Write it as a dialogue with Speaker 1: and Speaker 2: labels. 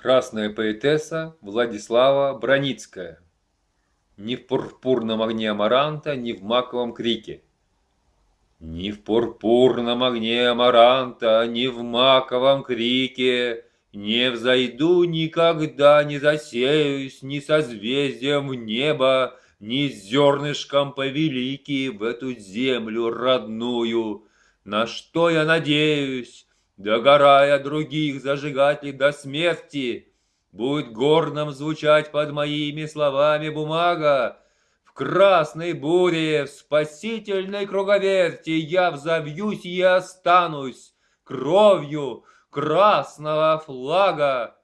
Speaker 1: Красная поэтесса Владислава Броницкая. Ни в пурпурном огне амаранта, ни в маковом крике. Ни в пурпурном огне амаранта, ни в маковом крике Не взойду никогда, не засеюсь ни созвездием в небо, Ни зернышком повелики в эту землю родную. На что я надеюсь, Догорая других зажигателей до смерти, Будет горным звучать под моими словами бумага. В красной буре, в спасительной круговерти Я взовьюсь и останусь кровью красного флага.